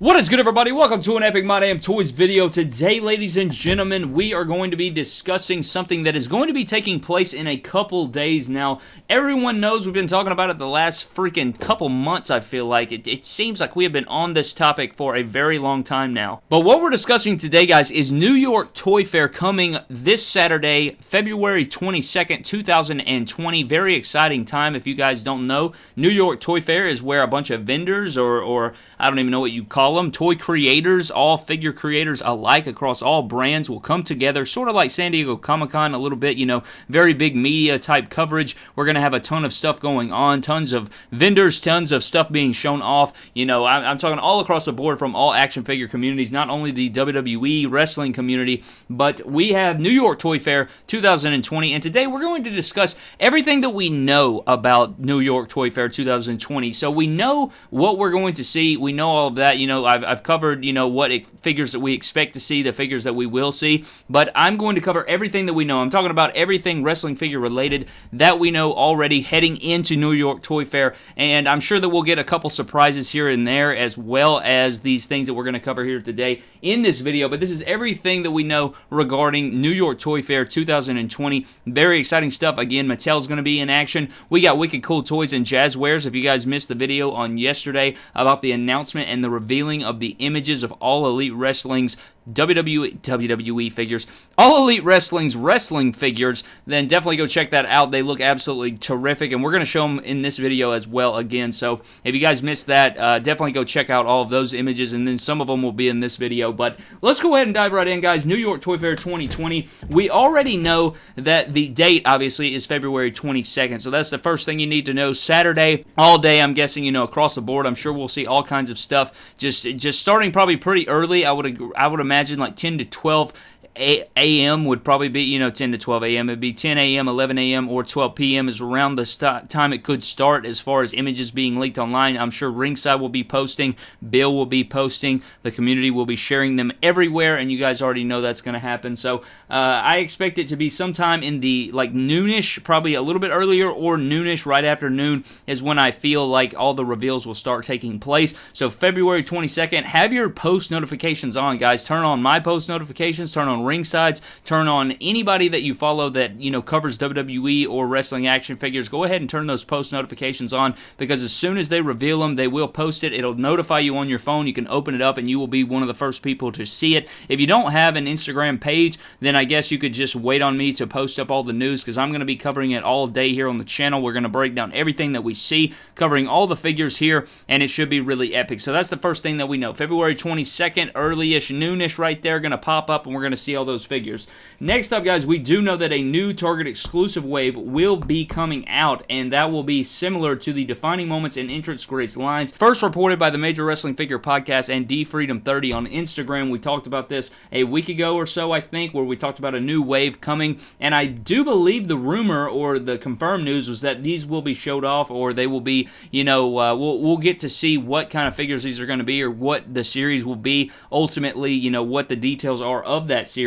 What is good, everybody? Welcome to an Epic My Damn Toys video. Today, ladies and gentlemen, we are going to be discussing something that is going to be taking place in a couple days now. Everyone knows we've been talking about it the last freaking couple months, I feel like. It, it seems like we have been on this topic for a very long time now. But what we're discussing today, guys, is New York Toy Fair coming this Saturday, February 22nd, 2020. Very exciting time if you guys don't know. New York Toy Fair is where a bunch of vendors or, or I don't even know what you call them, toy creators, all figure creators alike across all brands will come together, sort of like San Diego Comic Con, a little bit, you know, very big media type coverage. We're going to have a ton of stuff going on, tons of vendors, tons of stuff being shown off. You know, I'm, I'm talking all across the board from all action figure communities, not only the WWE wrestling community, but we have New York Toy Fair 2020. And today we're going to discuss everything that we know about New York Toy Fair 2020. So we know what we're going to see. We know all of that. You know, I've, I've covered, you know, what it, figures that we expect to see, the figures that we will see, but I'm going to cover everything that we know. I'm talking about everything wrestling figure related that we know already heading into New York Toy Fair, and I'm sure that we'll get a couple surprises here and there as well as these things that we're going to cover here today in this video, but this is everything that we know regarding New York Toy Fair 2020. Very exciting stuff. Again, Mattel's going to be in action. We got wicked cool toys and Jazwares. If you guys missed the video on yesterday about the announcement and the revealing of the images of All Elite Wrestling's WWE, figures, All Elite Wrestling's wrestling figures, then definitely go check that out. They look absolutely terrific, and we're going to show them in this video as well again. So if you guys missed that, uh, definitely go check out all of those images, and then some of them will be in this video. But let's go ahead and dive right in, guys. New York Toy Fair 2020. We already know that the date, obviously, is February 22nd. So that's the first thing you need to know. Saturday, all day, I'm guessing, you know, across the board. I'm sure we'll see all kinds of stuff. Just, just starting probably pretty early. I would, I would imagine like 10 to 12 a.m. would probably be, you know, 10 to 12 a.m. It'd be 10 a.m., 11 a.m., or 12 p.m. is around the st- time it could start as far as images being leaked online. I'm sure Ringside will be posting, Bill will be posting, the community will be sharing them everywhere, and you guys already know that's going to happen. So uh, I expect it to be sometime in the like noonish, probably a little bit earlier, or noonish right after noon is when I feel like all the reveals will start taking place. So February 22nd, have your post notifications on, guys. Turn on my post notifications, turn on Ringsides, turn on anybody that you follow that, you know, covers WWE or wrestling action figures. Go ahead and turn those post notifications on because as soon as they reveal them, they will post it. It'll notify you on your phone. You can open it up and you will be one of the first people to see it. If you don't have an Instagram page, then I guess you could just wait on me to post up all the news because I'm going to be covering it all day here on the channel. We're going to break down everything that we see, covering all the figures here, and it should be really epic. So that's the first thing that we know. February 22nd, early-ish, noonish right there, going to pop up and we're going to see all those figures. Next up, guys, we do know that a new Target exclusive wave will be coming out, and that will be similar to the Defining Moments and Entrance Greats lines. First reported by the Major Wrestling Figure Podcast and D Freedom 30 on Instagram. We talked about this a week ago or so, I think, where we talked about a new wave coming, and I do believe the rumor or the confirmed news was that these will be showed off, or they will be, you know, uh, we'll, we'll get to see what kind of figures these are going to be, or what the series will be. Ultimately, you know, what the details are of that series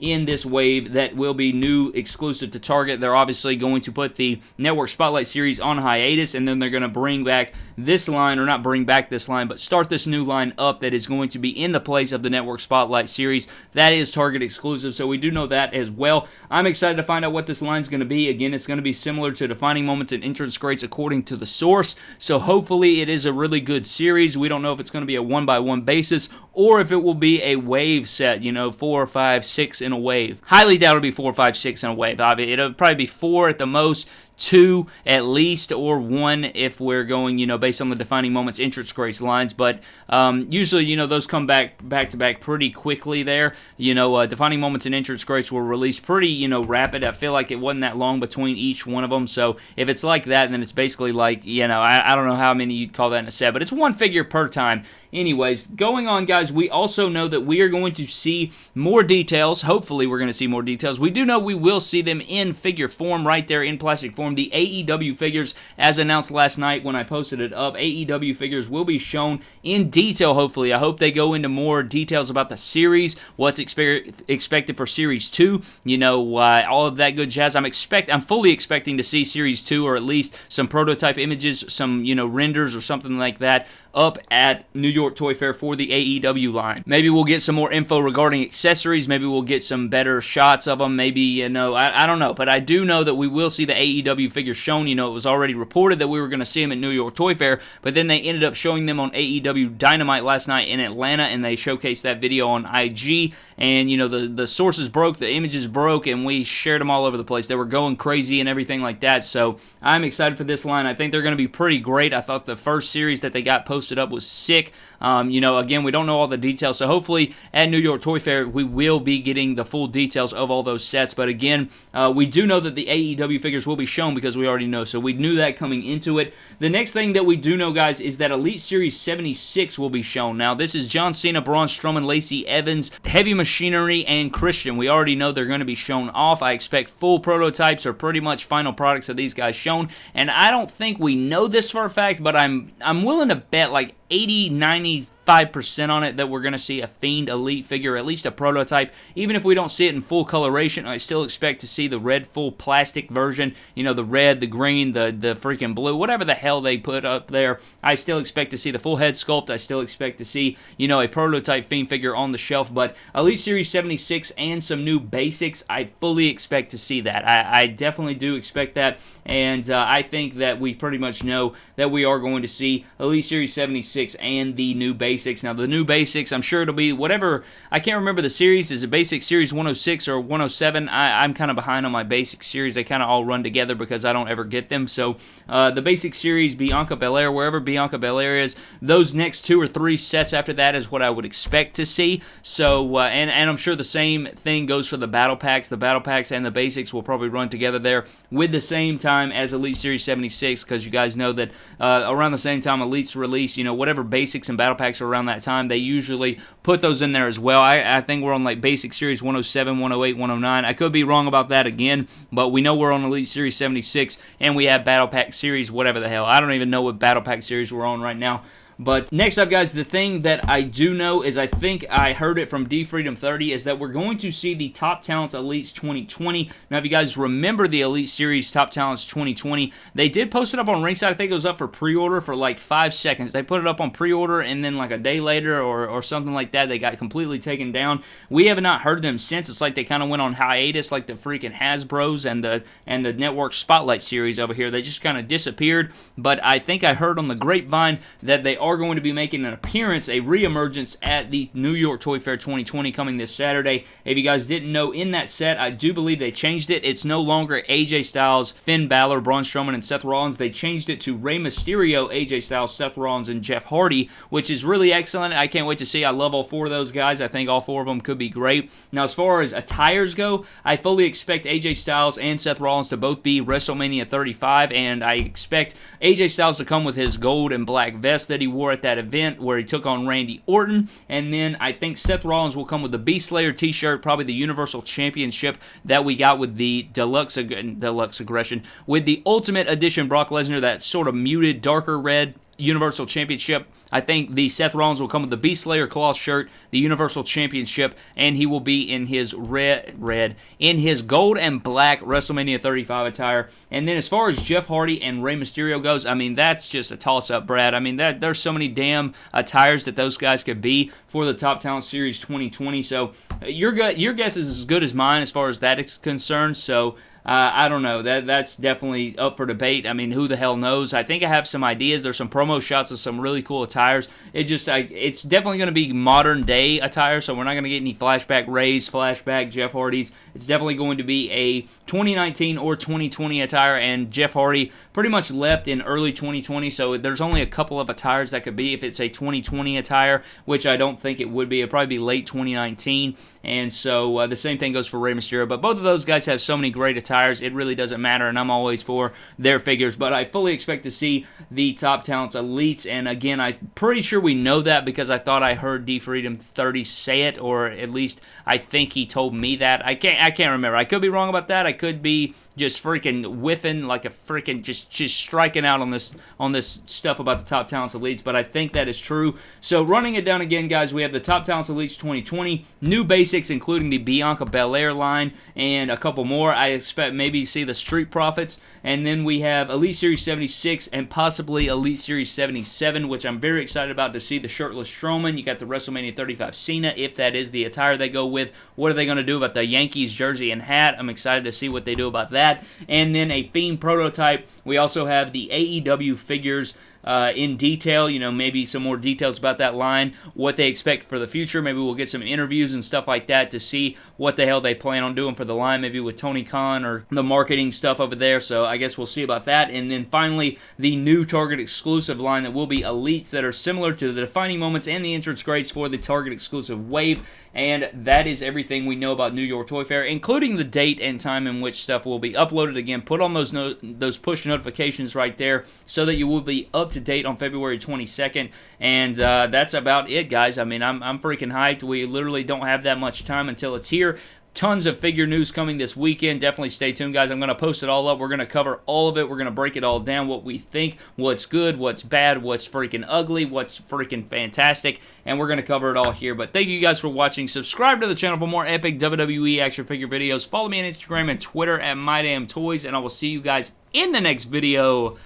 in this wave that will be new exclusive to Target. They're obviously going to put the Network Spotlight series on hiatus and then they're going to bring back this line, or not bring back this line, but start this new line up that is going to be in the place of the Network Spotlight series. That is Target exclusive, so we do know that as well. I'm excited to find out what this line is going to be. Again, it's going to be similar to Defining Moments and Entrance Greats according to the source, so hopefully it is a really good series. We don't know if it's going to be a one by one basis or if it will be a wave set, you know, four, five, six in a wave. Highly doubt it'll be four, five, six in a wave. It'll probably be four at the most two at least, or one if we're going, you know, based on the defining moments entrance greats lines. But um, usually, you know, those come back back to back pretty quickly there. You know, uh, defining moments and entrance greats were released pretty, you know, rapid. I feel like it wasn't that long between each one of them. So if it's like that, then it's basically like, you know, I, I don't know how many you'd call that in a set, but it's one figure per time. Anyways, going on, guys, we also know that we are going to see more details. Hopefully, we're going to see more details. We do know we will see them in figure form right there in plastic form. The AEW figures, as announced last night when I posted it up, AEW figures will be shown in detail, hopefully. I hope they go into more details about the series, what's expe expected for Series 2, you know, uh, all of that good jazz. I'm expect I'm fully expecting to see Series 2 or at least some prototype images, some, you know, renders or something like that up at New York Toy Fair for the AEW line. Maybe we'll get some more info regarding accessories. Maybe we'll get some better shots of them. Maybe, you know, I, I don't know. But I do know that we will see the AEW figures shown. You know, it was already reported that we were going to see them at New York Toy Fair, but then they ended up showing them on AEW Dynamite last night in Atlanta, and they showcased that video on IG. And, you know, the, the sources broke, the images broke, and we shared them all over the place. They were going crazy and everything like that. So I'm excited for this line. I think they're going to be pretty great. I thought the first series that they got posted up was sick. Um, you know, again, we don't know all the details, so hopefully at New York Toy Fair we will be getting the full details of all those sets. But again, uh, we do know that the AEW figures will be shown because we already know, so we knew that coming into it. The next thing that we do know, guys, is that Elite Series 76 will be shown. Now, this is John Cena, Braun Strowman, Lacey Evans, Heavy Machinery, and Christian. We already know they're going to be shown off. I expect full prototypes or pretty much final products of these guys shown, and I don't think we know this for a fact, but I'm I'm willing to bet like 80, 90 5% on it that we're going to see a Fiend Elite figure, at least a prototype. Even if we don't see it in full coloration, I still expect to see the red full plastic version. You know, the red, the green, the, the freaking blue, whatever the hell they put up there. I still expect to see the full head sculpt. I still expect to see, you know, a prototype Fiend figure on the shelf. But Elite Series 76 and some new basics, I fully expect to see that. I, I definitely do expect that. And uh, I think that we pretty much know that we are going to see Elite Series 76 and the new basics basics. Now, the new basics, I'm sure it'll be whatever. I can't remember the series. Is it basic series 106 or 107? I, am kind of behind on my basic series. They kind of all run together because I don't ever get them. So, uh, the basic series, Bianca Belair, wherever Bianca Belair is, those next two or three sets after that is what I would expect to see. So, uh, and, and I'm sure the same thing goes for the battle packs. The battle packs and the basics will probably run together there with the same time as Elite Series 76 because you guys know that uh, around the same time Elite's release, you know, whatever basics and battle packs are around that time, they usually put those in there as well. I, I think we're on like Basic Series 107, 108, 109. I could be wrong about that again, but we know we're on Elite Series 76 and we have Battle Pack Series, whatever the hell. I don't even know what Battle Pack Series we're on right now. But next up, guys, the thing that I do know is I think I heard it from D Freedom 30 is that we're going to see the Top Talents Elites 2020. Now, if you guys remember the Elite Series Top Talents 2020, they did post it up on Ringside. I think it was up for pre-order for like five seconds. They put it up on pre-order, and then like a day later or, or something like that, they got completely taken down. We have not heard them since. It's like they kind of went on hiatus, like the freaking Hasbro's and the and the Network Spotlight series over here. They just kind of disappeared. But I think I heard on the grapevine that they are are going to be making an appearance, a reemergence at the New York Toy Fair 2020 coming this Saturday. If you guys didn't know, in that set, I do believe they changed it. It's no longer AJ Styles, Finn Balor, Braun Strowman, and Seth Rollins. They changed it to Rey Mysterio, AJ Styles, Seth Rollins, and Jeff Hardy, which is really excellent. I can't wait to see. I love all four of those guys. I think all four of them could be great. Now, as far as attires go, I fully expect AJ Styles and Seth Rollins to both be WrestleMania 35, and I expect AJ Styles to come with his gold and black vest that he wore at that event where he took on Randy Orton. And then I think Seth Rollins will come with the Beast Slayer t shirt, probably the Universal Championship that we got with the Deluxe, Deluxe Aggression, with the Ultimate Edition Brock Lesnar, that sort of muted, darker red Universal Championship. I think the Seth Rollins will come with the Beast Slayer cloth shirt, the Universal Championship, and he will be in his red, red, in his gold and black WrestleMania 35 attire. And then as far as Jeff Hardy and Rey Mysterio goes, I mean that's just a toss-up, Brad. I mean that there's so many damn attires that those guys could be for the Top Talent Series 2020. So uh, your your guess is as good as mine as far as that is concerned. So uh, I don't know. That that's definitely up for debate. I mean, who the hell knows? I think I have some ideas. There's some promo shots of some really cool attires. It just, I, it's definitely going to be modern day attire. So we're not going to get any flashback Rays, flashback Jeff Hardy's. It's definitely going to be a 2019 or 2020 attire. And Jeff Hardy pretty much left in early 2020. So there's only a couple of attires that could be if it's a 2020 attire, which I don't think it would be. It'd probably be late 2019. And so uh, the same thing goes for Rey Mysterio. But both of those guys have so many great attires tires, it really doesn't matter, and I'm always for their figures. But I fully expect to see the top talents elites, and again, I'm pretty sure we know that because I thought I heard D Freedom 30 say it, or at least I think he told me that. I can't I can't remember. I could be wrong about that. I could be just freaking whiffing like a freaking just just striking out on this on this stuff about the top talents elites, but I think that is true. So running it down again, guys, we have the top talents elites 2020, new basics including the Bianca Belair line and a couple more. I expect expect maybe see the Street Profits, and then we have Elite Series 76 and possibly Elite Series 77, which I'm very excited about to see the shirtless Strowman. You got the WrestleMania 35 Cena, if that is the attire they go with. What are they going to do about the Yankees jersey and hat? I'm excited to see what they do about that. And then a Fiend prototype. We also have the AEW figures uh, in detail, you know, maybe some more details about that line, what they expect for the future. Maybe we'll get some interviews and stuff like that to see what the hell they plan on doing for the line, maybe with Tony Khan or the marketing stuff over there. So I guess we'll see about that. And then finally, the new Target exclusive line that will be elites that are similar to the defining moments and the entrance greats for the Target exclusive wave. And that is everything we know about New York Toy Fair, including the date and time in which stuff will be uploaded. Again, put on those no- those push notifications right there so that you will be up to date on February 22nd. And uh, that's about it, guys. I mean, I'm, I'm freaking hyped. We literally don't have that much time until it's here. Tons of figure news coming this weekend. Definitely stay tuned, guys. I'm going to post it all up. We're going to cover all of it. We're going to break it all down what we think, what's good, what's bad, what's freaking ugly, what's freaking fantastic, and we're going to cover it all here. But thank you guys for watching. Subscribe to the channel for more epic WWE action figure videos. Follow me on Instagram and Twitter at MyDamnToys, and I will see you guys in the next video.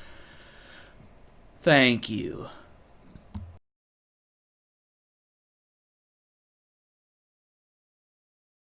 Thank you.